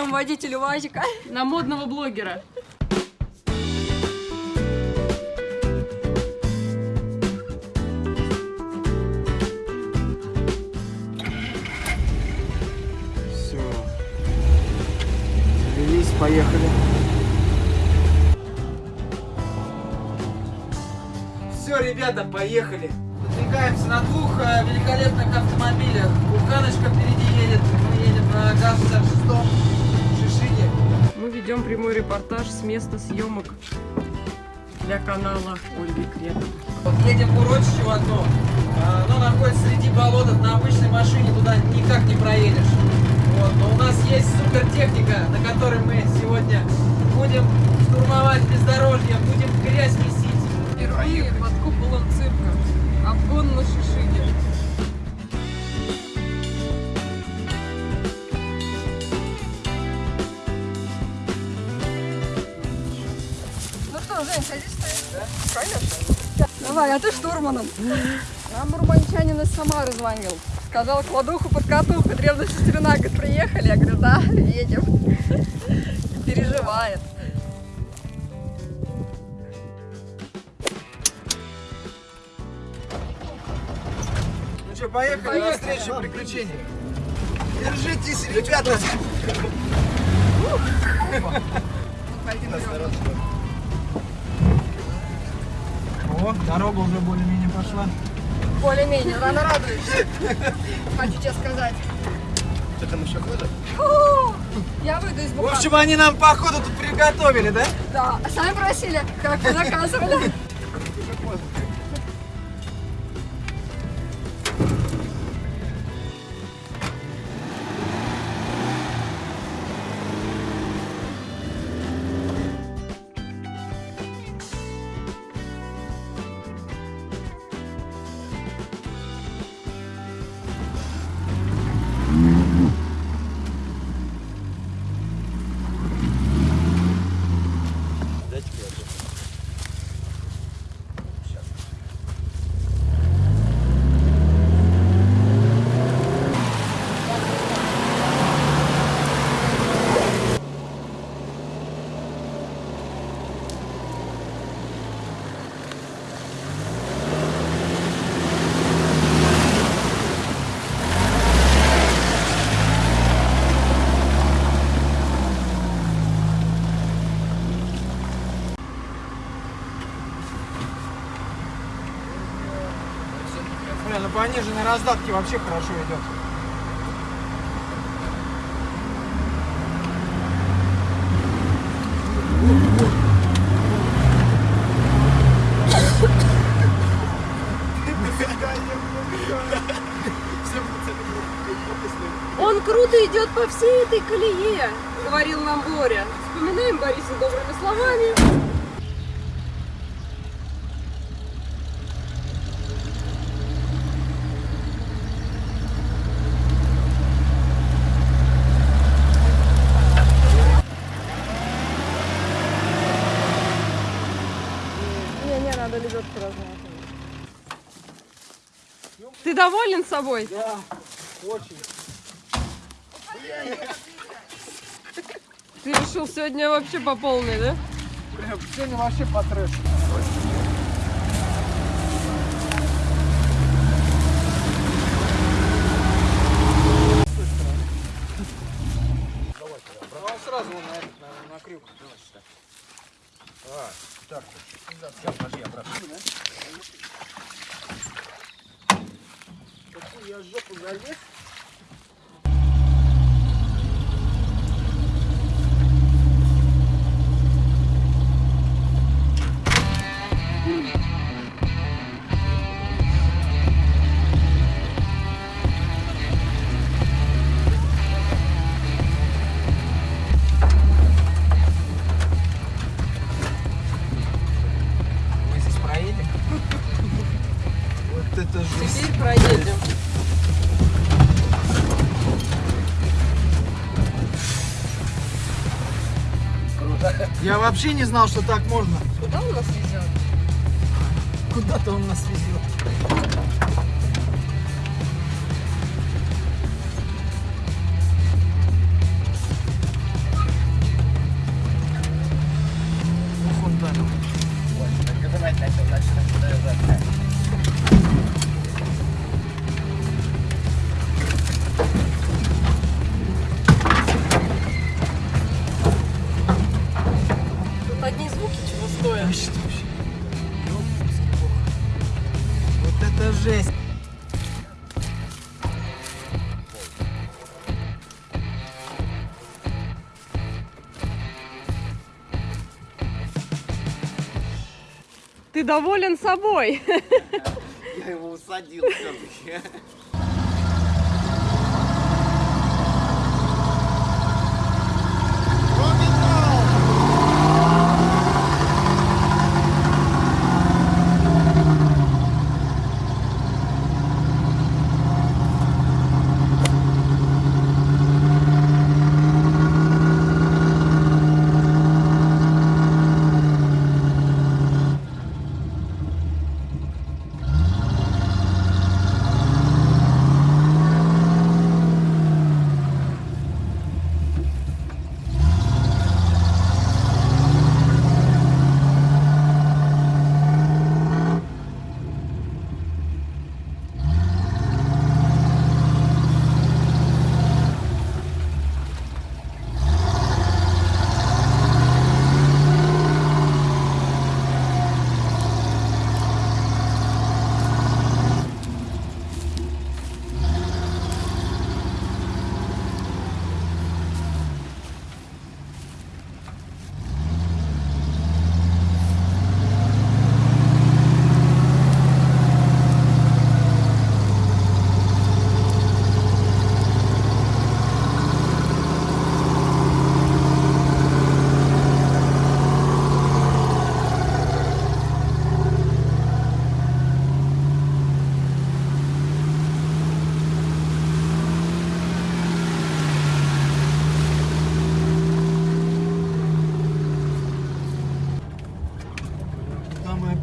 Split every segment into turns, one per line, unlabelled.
вам водитель УАЗика?
На модного блогера.
Все. Завелись, поехали. Все, ребята, поехали. Подвигаемся на двух э, великолепных автомобилях. Буханочка впереди едет, мы едем на ГАЗ-66 Шишиге.
Мы ведем прямой репортаж с места съемок для канала Ольги Кретовой.
Вот едем в урочище в одно. А, Оно находится среди болотов. На обычной машине туда никак не проедешь. Вот. Но у нас есть супер техника, на которой мы сегодня будем штурмовать бездорожье, будем грязь месить.
Жень, садись ты. Конечно. Давай, а ты штурманом. Нам урбанчанин из Самары звонил. Сказал, кладуху под катуху, древняя сестрина. Говорит, приехали? Я говорю, да, едем. Переживает.
Ну что, поехали, на встречу приключений. Держитесь, ребята. О, дорога уже более-менее пошла.
Более-менее, рано радуешься. Хочу тебе сказать.
Что там еще ходят?
Фу, Я выйду из
В
буханки.
общем, они нам походу тут приготовили, да?
Да, сами просили, как вы заказывали.
Пониженной раздатке вообще хорошо идет.
Он круто идет по всей этой колее, говорил нам Боря. Вспоминаем Бориса добрыми словами. Доволен собой?
Да, очень.
Ты решил сегодня вообще по полной, да?
Прям сегодня вообще по трэшу. Он сразу на, этот, на, на крюк. А, так, сейчас, подожди, обратно. Какую я жопу залез? Вообще не знал, что так можно.
Куда он нас везет?
Куда-то он нас везет.
Доволен собой?
Я его усадил все-таки.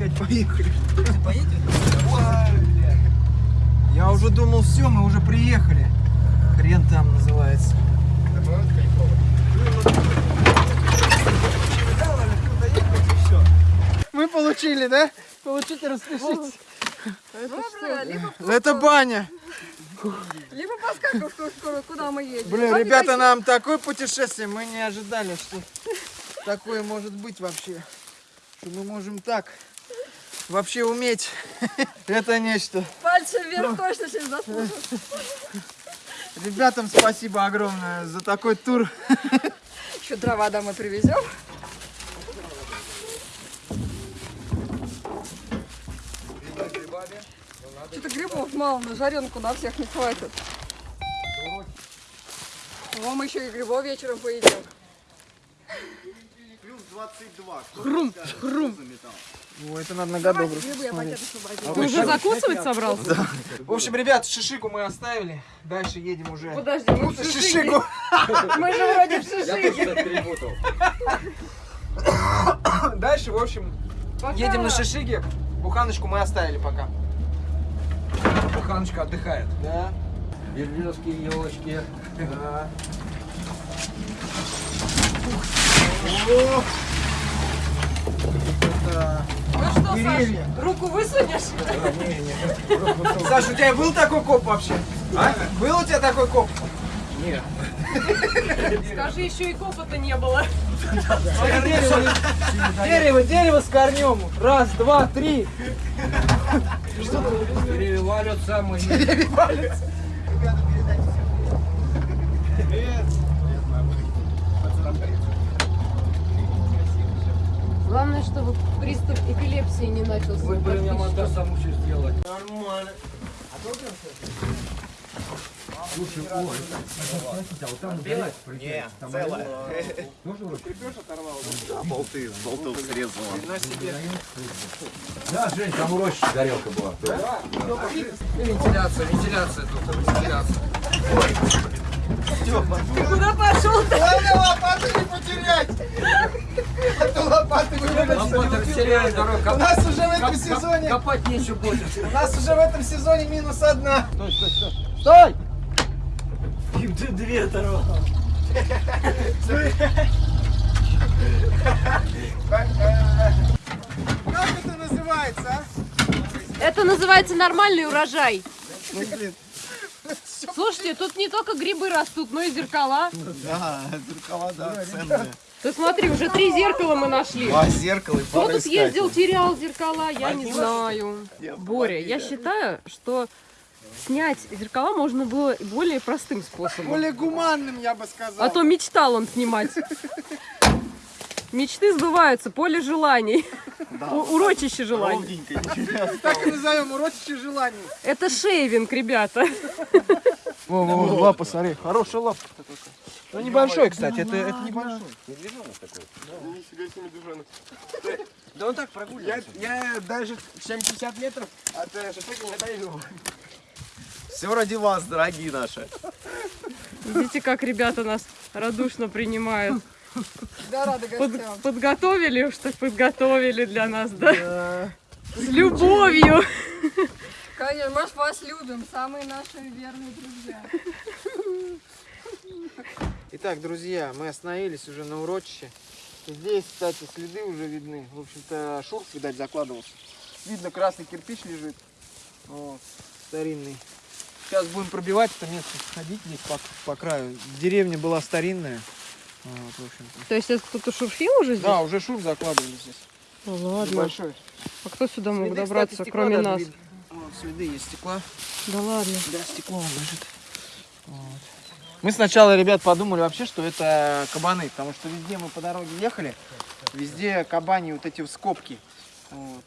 Куда Поедем? Я уже думал, все, мы уже приехали. Хрен там называется. Мы получили, да? Получите, распишитесь. Это баня.
либо что- куда мы едем.
Блин,
Сами
ребята, нам такое путешествие, мы не ожидали, что такое может быть вообще. Что мы можем так вообще уметь. Это нечто.
Пальцы вверх точно сейчас заслужат.
Ребятам спасибо огромное за такой тур.
Еще дрова домой привезем. Что-то грибов мало, на жаренку на всех не хватит. О, мы еще и грибов вечером поедим.
Плюс 22.
Хрум, хрум.
О, это надо на
освободила.
Ты уже закусывать собрался?
В общем, ребят, шишику мы оставили. Дальше едем уже.
Подожди, мы в.
Шишику.
Мы же вроде в Шишиге.
Дальше, в общем,
Пока.
едем на шишиге. Буханочку мы оставили пока. Буханочка отдыхает. Да.
Березки, елочки.
Да.
Ну что,
Деревья.
Саша, руку высунешь?
Саша, у тебя был такой коп вообще? А? Был у тебя такой коп?
Скажи, еще и копота не было.
Дерево, дерево, дерево с корнем. Раз, два, три.
Деревья валят самые.
Главное, чтобы приступ эпилепсии не начался.
Вы, блин, я монтаж сам учусь делать.
Нормально. Не, целая. Да, болты, болтов срезала.
Да, Жень, там у Рощи горелка была.
Вентиляция, вентиляция тут, вентиляция.
Куда пошел ты?
Главное лопату не потерять. А то лопаты
дорогу.
У нас уже в этом сезоне,
Копать нечего будет.
у нас уже в этом сезоне минус одна.
Стой!
Им ты две оторвал. Как это называется, а?
Это называется нормальный урожай.
Ну, блин.
Слушайте, тут не только грибы растут, но и зеркала.
Да, зеркала, да, ценные.
Ты смотри, уже три зеркала мы нашли.
Два зеркала и
Кто тут ездил, терял зеркала, я не знаю. Боря, я считаю, что снять зеркала можно было более простым способом.
Более гуманным, я бы сказал.
А то мечтал он снимать. Мечты сбываются, поле желаний. У- урочище желаний.
Так и назовем урочище желаний.
Это шейвинг, ребята.
Во, во, во, лапа, смотри, хорошая лапа. Ну небольшой, кстати, это, это небольшой.
Да он так прогуливается. Я, я даже 70 метров от э, шашлыка не отойду.
Все ради вас, дорогие наши.
Видите, как ребята нас радушно принимают.
Да, рады
Под-
гостям.
подготовили уж так подготовили для нас, да? С любовью.
Конечно, мы ж вас любим, самые наши верные друзья.
Итак, друзья, мы остановились уже на урочище. Здесь, кстати, следы уже видны. В общем-то, шурф, видать, закладывался. Видно, красный кирпич лежит. Вот, старинный. Сейчас будем пробивать это место, ходить здесь по, по краю. Деревня была старинная. Вот, в.
То есть это кто-то шурфил уже здесь?
Да, уже шурф закладывали здесь.
Ну ладно.
Большой.
А кто сюда мог
Следы,
добраться,
кстати,
кроме нас?
Вот, следы есть стекла.
Да ладно.
Да, стекло он лежит. Вот. Мы сначала, ребят, подумали вообще, что это кабаны, потому что везде мы по дороге ехали, везде кабани вот эти скобки. Вот.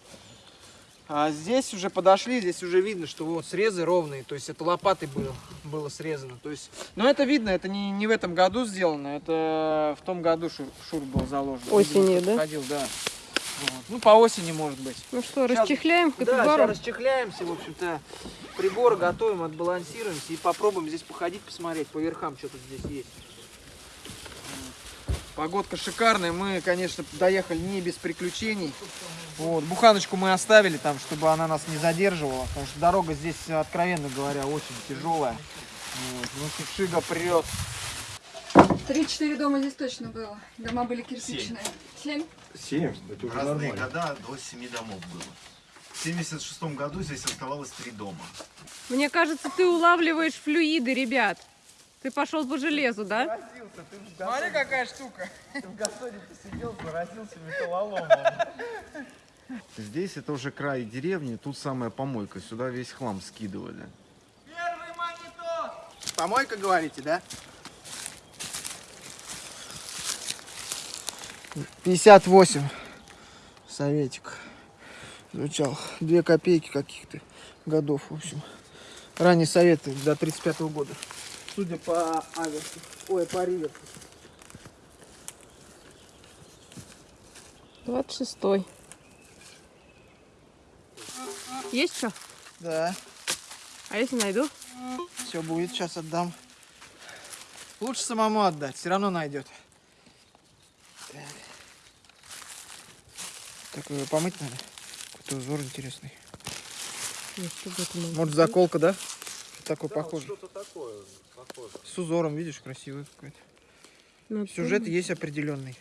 А здесь уже подошли, здесь уже видно, что вот срезы ровные, то есть это лопатой было, было срезано. То есть, но это видно, это не, не в этом году сделано, это в том году шур, шур был заложен.
Осенью, да?
Ходил, да. Вот. Ну, по осени, может быть.
Ну что, расчехляем
Да, сейчас расчехляемся, в общем-то, приборы готовим, отбалансируемся и попробуем здесь походить, посмотреть по верхам, что тут здесь есть. Погодка шикарная, мы, конечно, доехали не без приключений. Вот. Буханочку мы оставили там, чтобы она нас не задерживала, потому что дорога здесь, откровенно говоря, очень тяжелая. Вот. Ну, Шига прет.
Три-четыре дома здесь точно было. Дома были кирпичные. Семь?
Семь, это уже
разные
нормально.
года до 7 домов было. В 76 году здесь оставалось три дома.
Мне кажется, ты улавливаешь флюиды, ребят. Ты пошел по железу, да?
Смотри, какая штука.
Здесь это уже край деревни, тут самая помойка. Сюда весь хлам скидывали.
Первый монитор! Помойка, говорите, да? 58 советик звучал. Две копейки каких-то годов, в общем. Ранний совет до 35 года. Судя по аверсу. Ой, по риверсу.
26-й. Есть что?
Да,
А если найду?
все будет, сейчас отдам. Лучше самому отдать, все равно найдет. Так. Такое помыть надо. Какой-то узор интересный. Может заколка, да? Такой похожий. Что-то такое, похоже. С узором, видишь, красивый какой-то.
Надо
Сюжет есть определенный.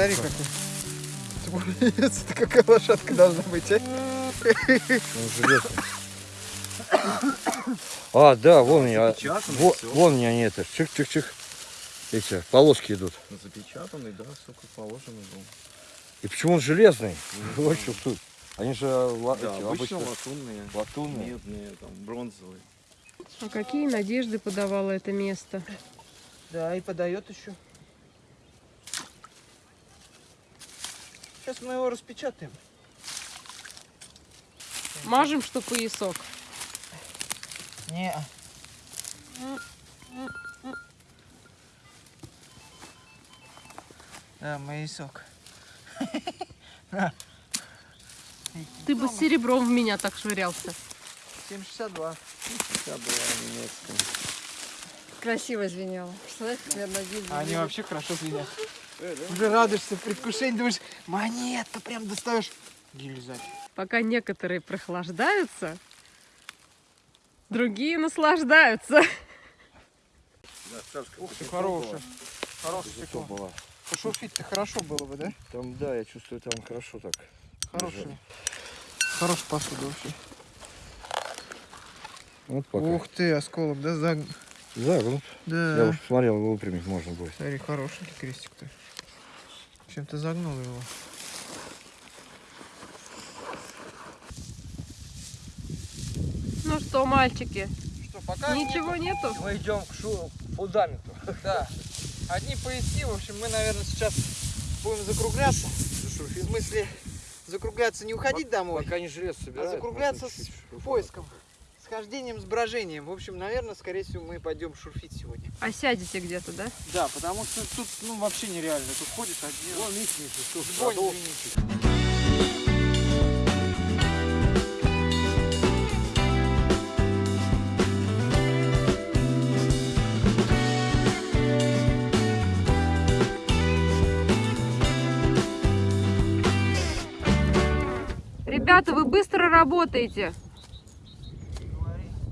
Смотри, какой. Это какая лошадка должна быть, а?
А, да, вон
всё.
вон у меня они это, чих-чих-чих, эти полоски идут.
Запечатанный, да, сколько положено был.
И почему он железный? Вот что тут. Они же
Да,
эти,
обычно
обычно
латунные,
латунные.
медные, там, бронзовые.
А какие надежды подавало это место?
Да, и подает еще. Сейчас мы его распечатаем.
Мажем, что поясок.
Не. Да, моисок.
Ты бы с серебром в меня так швырялся.
762.
Вся была немецкая.
Красиво звенело. Представляешь,
А они вообще хорошо звенят. Уже радуешься, предвкушение, думаешь, монетка, прям достаешь. Гильзать.
Пока некоторые прохлаждаются, другие наслаждаются.
Ух ты, хорошая. Хорошая стекло.
была.
Пошурфить-то хорошо было бы, да?
Там, да, я чувствую, там хорошо так.
Хорошая. Хорошая посуда вообще.
Вот пока.
Ух ты, осколок, да, заг...
Загнут. Я
Да.
уж посмотрел, выпрямить можно будет.
Смотри, хорошенький крестик-то. Чем ты загнул его?
Ну что, мальчики,
Что, пока
ничего нету?
Мы идем к шу- фундаменту.
Да. Одни пояси, в общем, мы, наверное, сейчас будем закругляться. В смысле, закругляться не уходить домой,
Пока не жрец
а
собирает.
закругляться
можно
с поиском, хождением, с брожением. В общем, наверное, скорее всего, мы пойдем шурфить сегодня.
А сядете где-то, да?
Да, потому что тут, ну, вообще нереально. Тут ходит один.
Вон, видите, что.
Ребята, вы быстро работаете.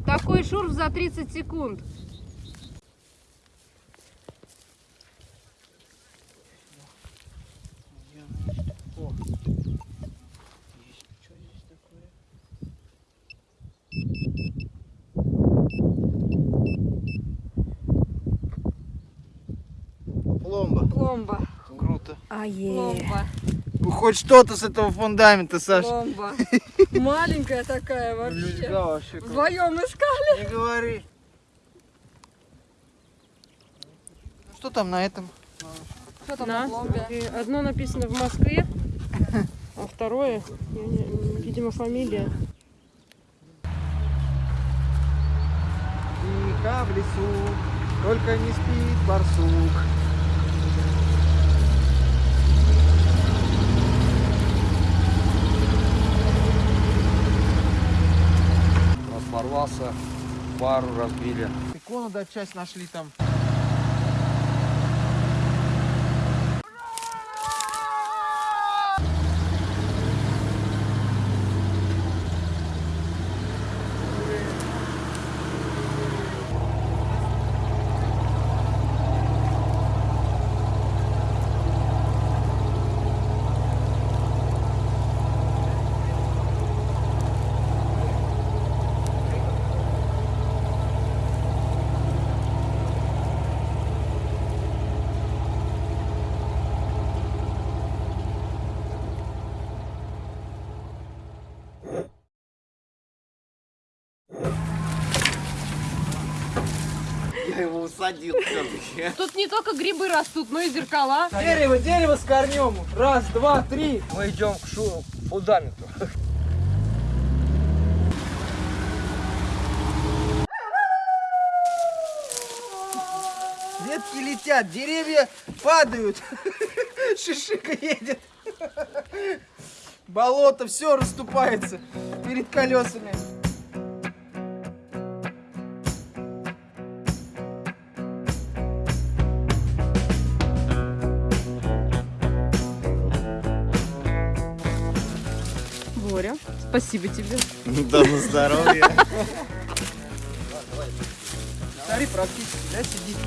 Такой шурф за 30 секунд.
О, есть что здесь такое? Пломба.
Пломба.
Круто.
А
Пломба.
Хоть что-то с этого фундамента, Саш.
Пломба. Маленькая такая вообще.
Да, вообще.
Вдвоем искали.
Не говори. Ну, Что там на этом?
Что там
На.
на пломбе?
И Одно написано в Москве, а второе, видимо, фамилия.
Тихо в лесу, только не спит барсук.
Распорвался, пару разбили.
Икону, да, часть нашли там. Я его усадил все-таки.
Тут не только грибы растут, но и зеркала.
Дерево, дерево с корнем. Раз, два, три.
Мы идем к шу- фундаменту.
Ветки летят, деревья падают. Шишика едет. Болото, все расступается перед колесами.
Спасибо тебе.
Да на здоровье.
Смотри, практически, да, сидит.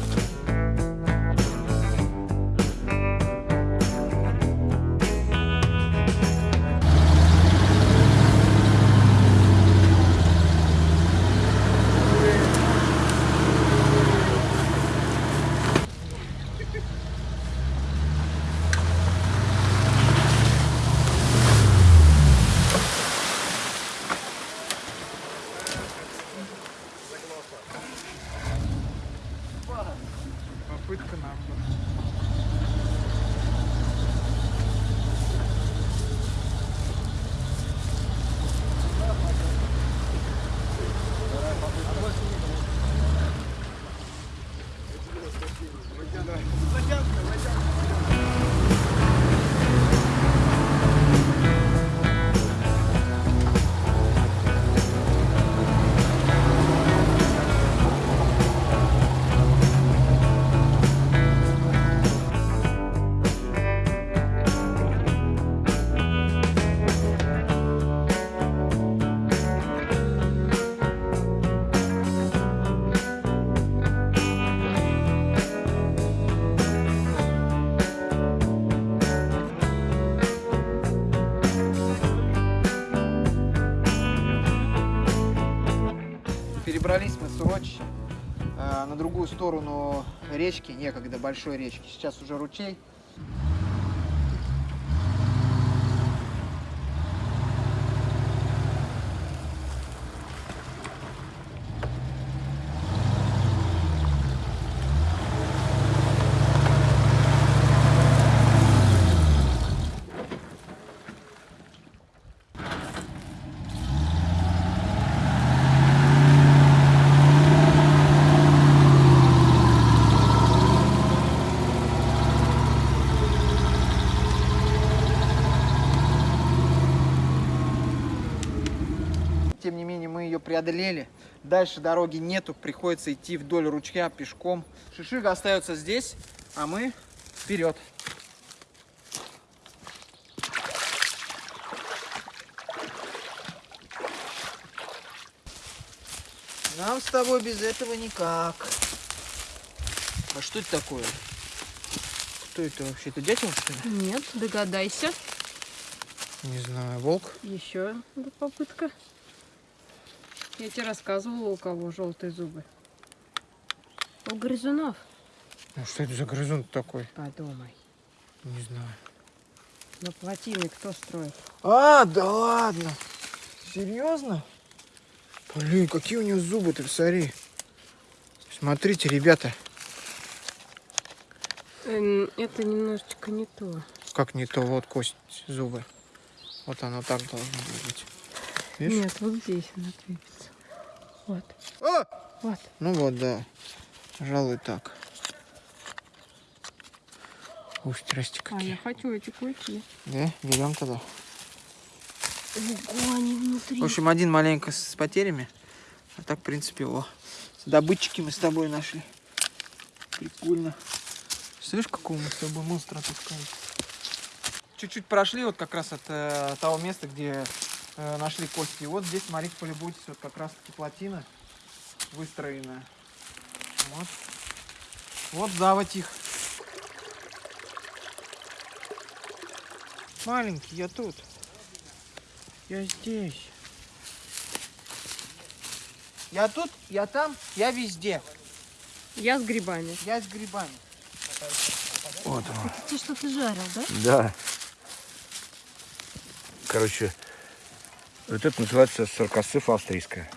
перебрались мы с урочища э, на другую сторону речки, некогда большой речки. Сейчас уже ручей. Преодолели. Дальше дороги нету, приходится идти вдоль ручья пешком. Шишига остается здесь, а мы вперед. Нам с тобой без этого никак. А что это такое? Кто это вообще? Это дятел, что ли?
Нет, догадайся.
Не знаю, волк.
Еще попытка. Я тебе рассказывала, у кого желтые зубы. У грызунов.
Ну что это за грызун такой?
Подумай.
Не знаю.
На плотины кто строит?
А, да ладно. Серьезно? Блин, какие у него зубы, ты посмотри. Смотрите, ребята,
Эм, это немножечко не то.
как не то, вот кость, зубы. Вот оно так должно быть. Видишь?
Нет, вот здесь она крепится. Вот.
А!
Вот.
Ну вот, да. Пожалуй, так. Ух, здрасте
А я
какие.
хочу эти кульки.
Да, берем тогда.
Ого, они внутри.
В общем, один маленько с потерями. А так, в принципе, о. Добытчики мы с тобой нашли. Прикольно. Слышь, какого мы с тобой монстра отыскали? Чуть-чуть прошли вот как раз от э, того места, где э, нашли кости. И вот здесь, смотрите, полюбуйтесь, вот как раз таки плотина выстроенная. Вот. Вот заводь их. Маленький, я тут. Я здесь. Я тут, я там, я везде.
Я с грибами.
Я с грибами.
Вот он.
Ты что-то жарил, да?
Да. Короче, вот это называется саркосыф австрийская.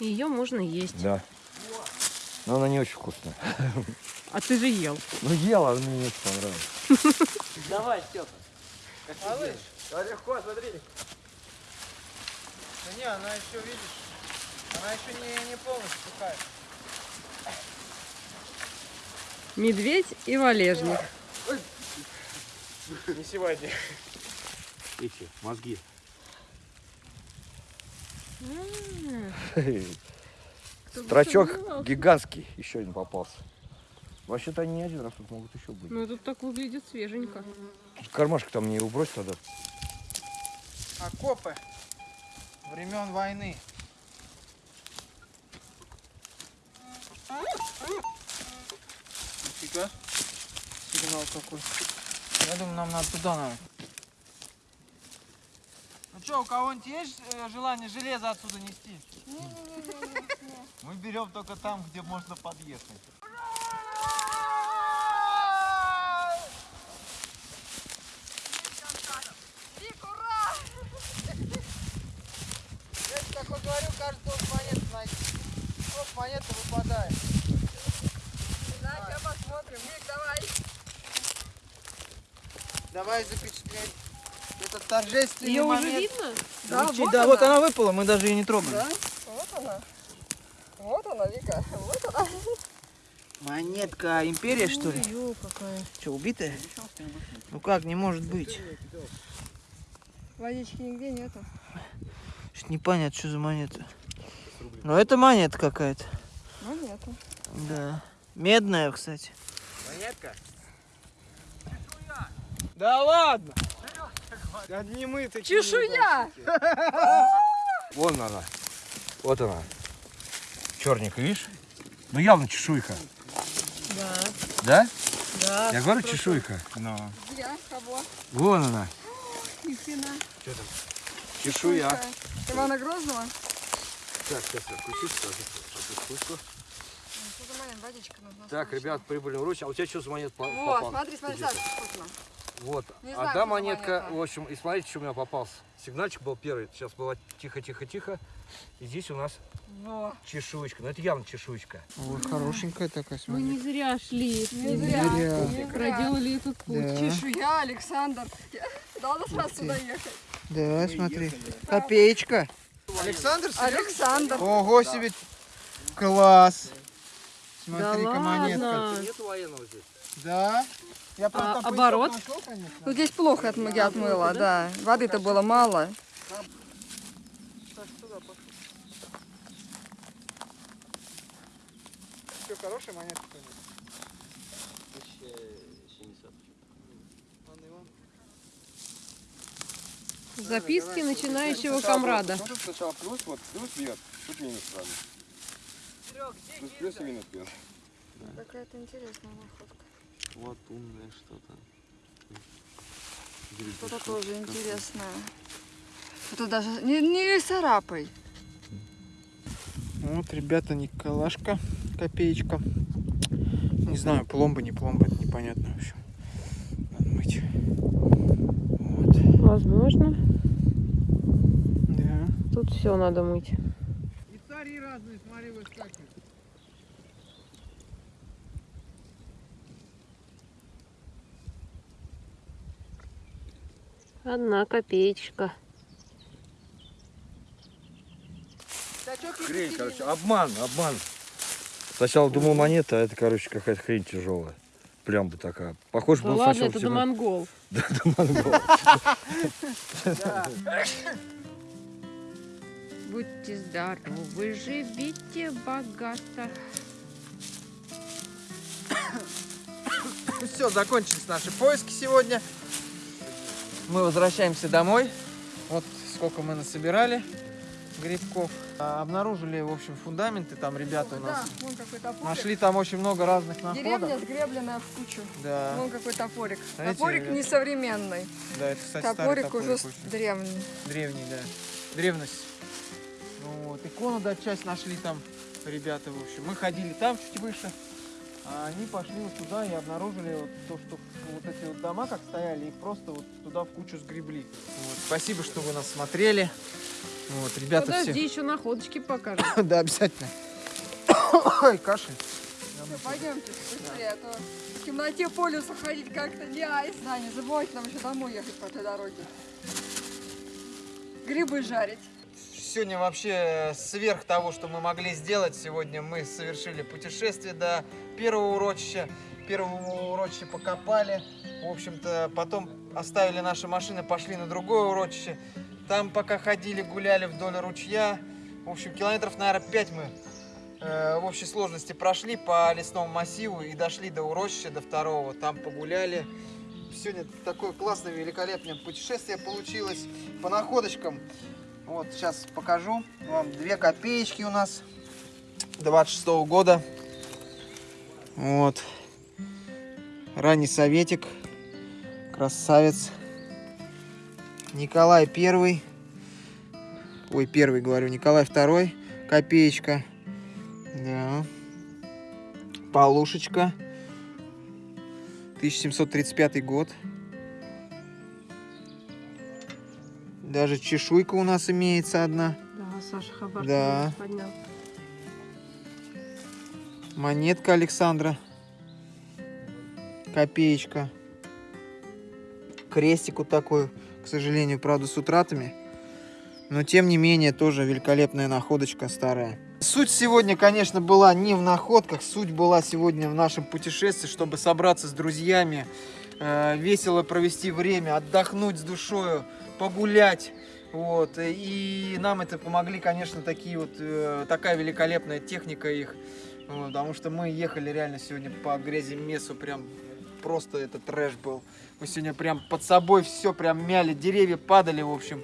Ее можно есть.
Да. Но она не очень вкусная.
А ты же ел.
Ну ела, она мне не очень понравилась.
Давай, Степа. Малыш. Да легко, смотри. Да не, она еще, видишь, она еще не, не полностью сухая.
Медведь и валежник.
Не сегодня.
Эти мозги. Строчок гигантский еще один попался. Вообще-то они не один раз тут могут еще быть.
Ну, тут так выглядит свеженько.
Кармашек там не убрось тогда.
Окопы времен войны. Нифига. Сигнал какой. Я думаю, нам надо туда надо. Что, у кого-нибудь есть э, желание железо отсюда нести?
Мы берем только там, где можно подъехать.
Вик, ура!
Я тебе такой говорю, каждый должен монету найти. Вот монета выпадает.
Да, посмотрим. Вик, давай.
Давай запечатлеть этот торжественный
Ее уже
момент.
видно?
Да,
Лучи-
вот
да,
она.
вот она выпала, мы даже ее не трогаем.
Да, вот она. Вот она, Вика. Вот она.
Монетка империя, что ли?
Ё, какая.
Что, убитая? Ну как, не может быть.
Водички нигде нету.
Что непонятно, что за монета. Ну это монета какая-то.
Нету.
Да. Медная, кстати. Монетка? Да ладно! Одни мы такие.
Чешуя!
Вон она. Вот она. Черненькая, видишь? Ну явно чешуйка.
Да.
Да?
Да.
Я говорю чешуйка.
Но.
Где? Кого?
Вон она.
Ни хрена.
Чешуя.
Ивана Грозного?
Так, сейчас откуску.
Саня, водичка нужна.
Так, ребят, прибыли в Русь. А у тебя что за монет по-
Вот,
попал?
смотри, смотри. Саша, вкусно.
Вот.
Не знаю,
Одна монетка,
монета.
в общем, и смотрите, что у меня попался. Сигнальчик был первый. Сейчас было тихо-тихо-тихо. И здесь у нас
Во.
чешуечка. Ну, это явно чешуечка.
Ой, хорошенькая такая,
Мы не зря шли.
Не зря.
зря.
не зря.
Проделали этот путь.
Да.
Чешуя, Александр. Надо сразу сюда ехать.
Да, смотри. Копеечка. Александр,
Александр.
Ого себе. Класс.
Да
Смотри-ка монетка.
ладно.
Нет военного здесь.
Да. Я просто
А оборот?
нашел, конечно.
Ну здесь плохо отмы- я отмыла, да. Воды-то было мало.
Все, монетка. конечно.
Записки начинающего комрада.
Сначала плюс, вот плюс вверх, тут минус сразу. Плюс плюс и минус плюс.
Какая-то интересная находка.
Вот умное что-то.
Что-то тоже интересное. Это даже не, не царапай.
Вот, ребята, Николашка, копеечка. Не знаю, пломба, не пломба, это непонятно, в общем. Надо мыть. Вот,
Возможно.
да.
Тут все надо мыть.
И цари разные, смотри, выскакивают.
Одна копеечка.
Хрень, короче, обман, обман. Сначала думал монета, а это, короче, какая-то хрень тяжелая. Прям бы такая. Похоже
Да
был
ладно,
сначала
это домонгол.
Да, домонгол.
Будьте здоровы, живите богато.
Ну все, закончились наши поиски сегодня. Мы возвращаемся домой. Вот сколько мы насобирали грибков. А, Обнаружили, в общем, фундаменты там ребята у
Да,
нас.
вон какой топорик.
Нашли там очень много разных находок.
Деревня сгребленная в кучу.
Да,
Вон какой топорик.
Знаете,
топорик
ребят,
несовременный.
да, это, кстати,
Топорик
топорик
уже
очень.
древний.
Древний, да. Древность. Ну Вот. Икону, да, часть нашли там ребята, в общем. Мы ходили там чуть выше, а они пошли вот туда и обнаружили вот то, что вот эти вот дома как стояли, их просто вот туда в кучу сгребли. Вот. Спасибо, что вы нас смотрели. Вот, ребята
Подожди, еще находочки покажем.
все. Да, обязательно. Ой, кашель.
Всё, пойдемте быстрее, а то в темноте по лесу ходить как-то не айс. Да, не забывайте нам еще домой ехать по этой дороге. Грибы жарить.
Сегодня вообще сверх того, что мы могли сделать, сегодня мы совершили путешествие до первого урочища. Первого урочища покопали. В общем-то, потом оставили наши машины, пошли на другое урочище. Там пока ходили, гуляли вдоль ручья. В общем, километров, наверное, 5 мы э, в общей сложности прошли по лесному массиву и дошли до урочища, до второго. Там погуляли. Сегодня такое классное, великолепное путешествие получилось по находочкам. Вот, сейчас покажу вам. Две копеечки у нас 26 года. Вот. Ранний советик. Красавец. Николай Первый. Ой, первый говорю. Николай Второй. Копеечка. Да. Полушечка. 1735 год. Даже чешуйка у нас имеется одна.
Да, Саша Хабар
Да.
поднял.
Монетка Александра. Копеечка. Крестик вот такой, к сожалению, правда, с утратами. Но, тем не менее, тоже великолепная находочка старая. Суть сегодня, конечно, была не в находках. Суть была сегодня в нашем путешествии, чтобы собраться с друзьями, э, весело провести время, отдохнуть с душою, погулять. Вот. И нам это помогли, конечно, такие вот, э, такая великолепная техника их. Потому что мы ехали реально сегодня по грязи месу, прям просто это трэш был. Мы сегодня прям под собой все прям мяли, деревья падали, в общем,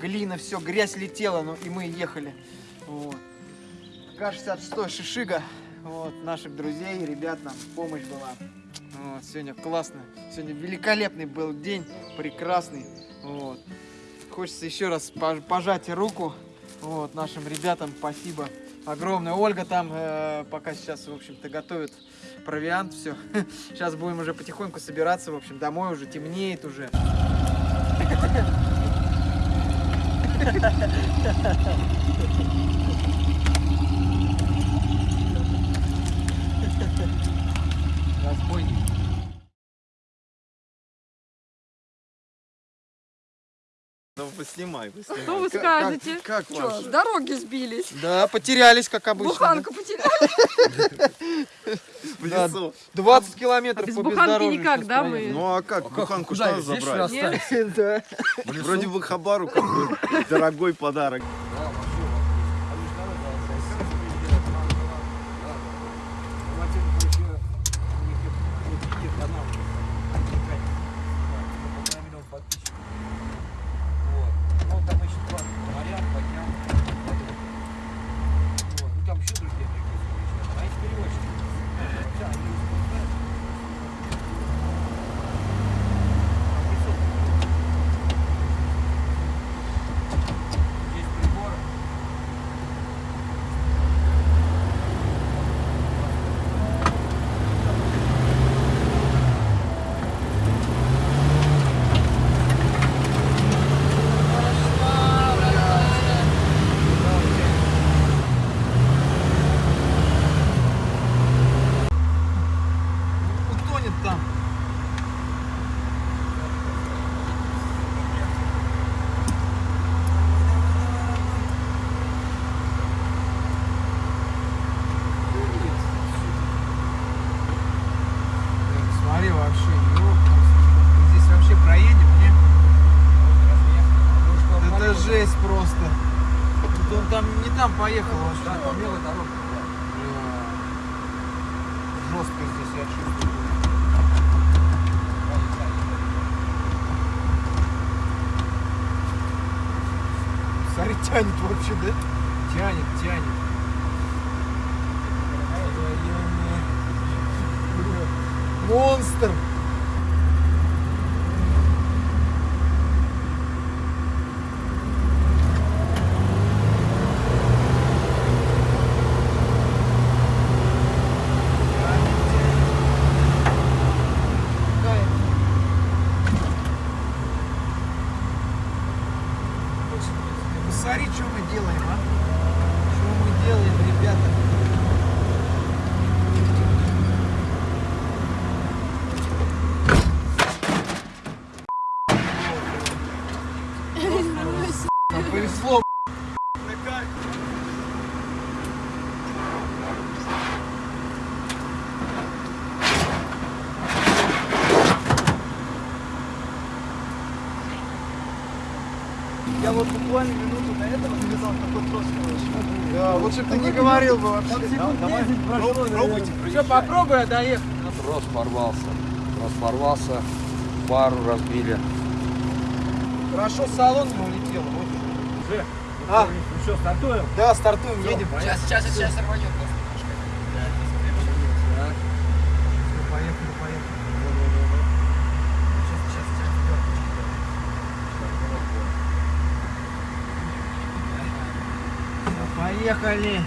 глина, все, грязь летела, ну и мы ехали. Вот. К-66 Шишига, вот, наших друзей, ребят нам помощь была. Вот, сегодня классно, сегодня великолепный был день, прекрасный. Вот. Хочется еще раз пож- пожать руку вот, нашим ребятам, спасибо огромное. Ольга там э, пока сейчас, в общем-то, готовит провиант, все. Сейчас будем уже потихоньку собираться, в общем, домой уже темнеет уже. Разбойник.
Ну, поснимай, поснимай.
Что вы
Как-
скажете?
Как, как
Что,
вам?
с дороги сбились.
Да, потерялись, как обычно. да.
Буханку потеряли.
В
Да.
лесу.
20 километров
А без
по
буханки
бездорожью
никак,
щас
да, мы?
Ну а как, буханку
Куда
что
что
забрать?
Да.
Вроде бы Хабару какой дорогой подарок.
Утонет там. Блин, Смотри, вообще, ёпта. Здесь вообще проедем, не? Это жесть просто. Тут Он там не там поехал вообще. Да, по белой дороге. Жестко здесь я чувствую. Смотри, тянет вообще, да? Тянет, тянет. Монстр! Посмотри, что мы делаем, а? Что мы делаем, ребята? Нам повезло.
Я вот буквально минуту до этого сказал, такой просто
Да, бы говорил бы вообще.
Пробуйте.
Все, попробуй, а доехать.
Трос порвался. Трос порвался. Пару разбили.
Хорошо, салон не улетел. Вот. А,
Ну что, стартуем?
да, стартуем, едем.
Сейчас, сейчас, сейчас рванет.
Всё, Поехали, поехали. Поехали.